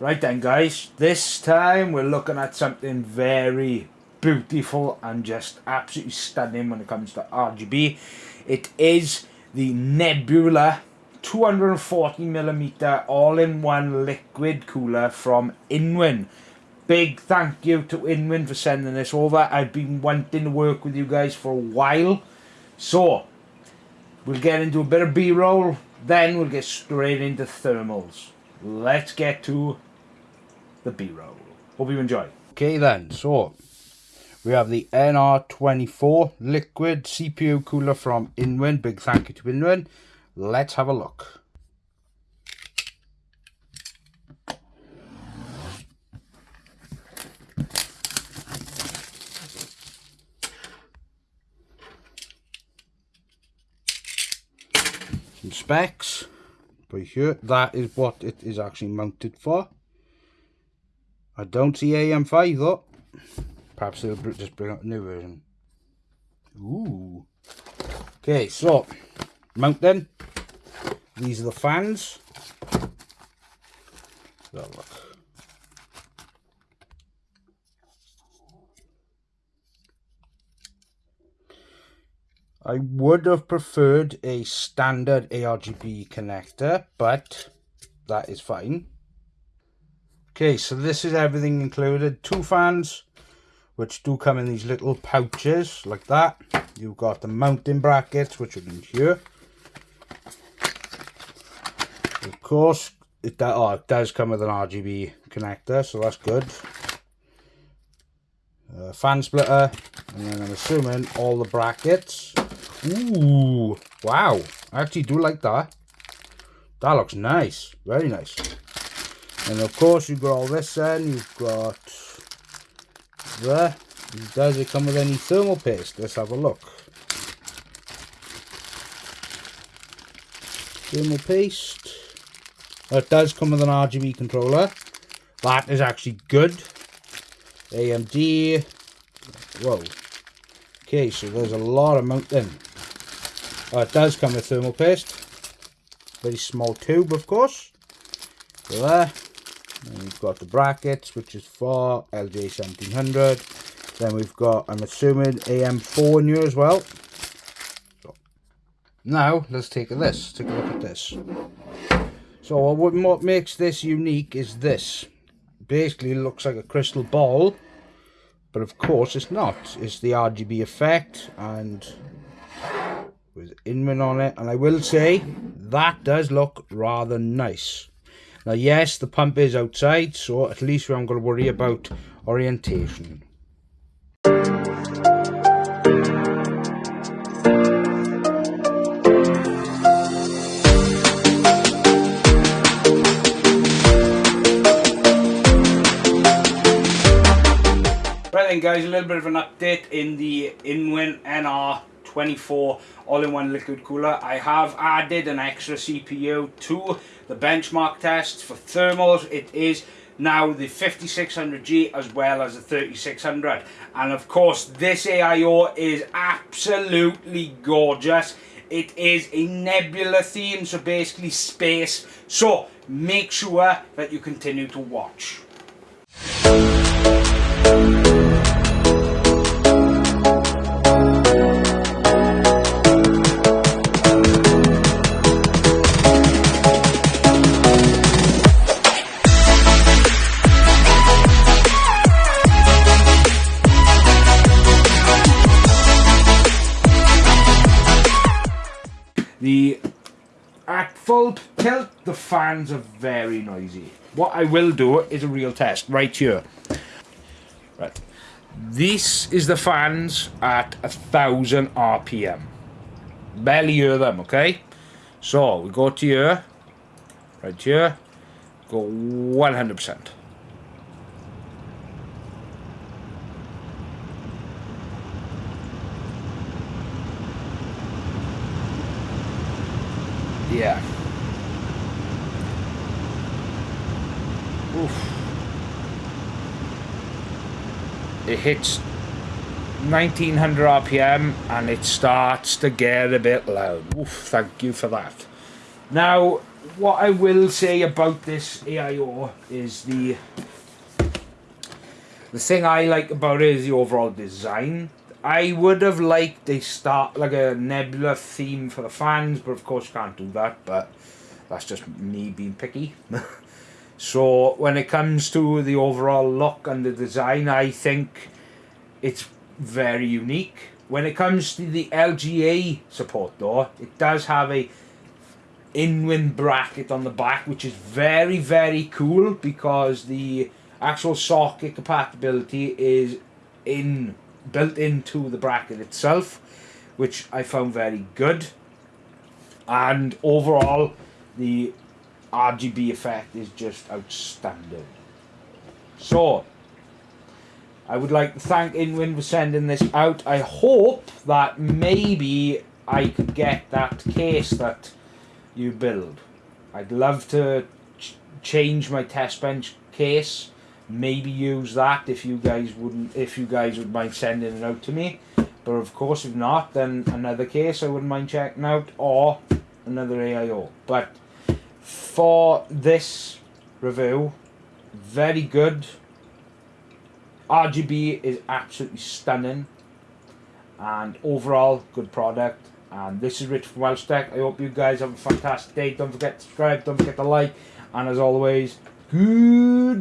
Right then guys, this time we're looking at something very beautiful and just absolutely stunning when it comes to RGB. It is the Nebula 240mm all-in-one liquid cooler from Inwin. Big thank you to Inwin for sending this over. I've been wanting to work with you guys for a while. So, we'll get into a bit of B-roll, then we'll get straight into thermals. Let's get to the B-roll. Hope you enjoy. Okay then, so we have the NR24 liquid CPU cooler from Inwin. Big thank you to Inwin. Let's have a look. Some specs. Right here, that is what it is actually mounted for. I don't see AM5 though. Perhaps they'll just bring out a new version. Ooh. Okay, so mount then. These are the fans. look. I would have preferred a standard ARGB connector, but that is fine. Okay, so this is everything included. Two fans, which do come in these little pouches like that. You've got the mounting brackets, which are in here. Of course, it, does, oh, it does come with an RGB connector, so that's good. Fan splitter, and then I'm assuming all the brackets. Ooh, wow. I actually do like that. That looks nice. Very nice. And of course, you've got all this then. You've got there. Does it come with any thermal paste? Let's have a look. Thermal paste. It does come with an RGB controller. That is actually good. AMD. Whoa. Okay, so there's a lot of mounting. Oh, it does come with thermal paste. Very small tube, of course. So there. And we've got the brackets, which is for LGA1700. Then we've got, I'm assuming, AM4 in here as well. So, now, let's take a this. Take a look at this. So what, makes this unique is this. Basically, looks like a crystal ball. But of course, it's not. It's the RGB effect and with Inwin on it. And I will say, that does look rather nice. Now, yes, the pump is outside, so at least we haven't got to worry about orientation. Right then guys, a little bit of an update in the Inwin NR 24 all-in-one liquid cooler. I have added an extra CPU to the benchmark tests for thermals. It is now the 5600G as well as the 3600 and of course this AIO is absolutely gorgeous it is a nebula theme so basically space so make sure that you continue to watch The at full tilt, the fans are very noisy. What I will do is a real test right here. Right. This is the fans at a thousand RPM. Barely hear them, okay? So we go to here, right here, go 100%. Yeah. Oof. It hits 1900 RPM and it starts to get a bit loud. Oof, thank you for that. Now, what I will say about this AIO is the the thing I like about it is the overall design. I would have liked a start like a nebula theme for the fans, but of course can't do that. But that's just me being picky. so when it comes to the overall look and the design, I think it's very unique. When it comes to the LGA support though, it does have a Inwin bracket on the back which is very very cool because the actual socket compatibility is in built into the bracket itself which I found very good and overall the RGB effect is just outstanding so I would like to thank Inwin for sending this out I hope that maybe I could get that case that you build. I'd love to ch change my test bench case. Maybe use that if you guys wouldn't, if you guys would mind sending it out to me. But of course, if not, then another case I wouldn't mind checking out, or another AIO. But for this review, very good. RGB is absolutely stunning, and overall good product. And this is Rich from Welsh Tech. I hope you guys have a fantastic day. Don't forget to subscribe. Don't forget to like. And as always, goodbye.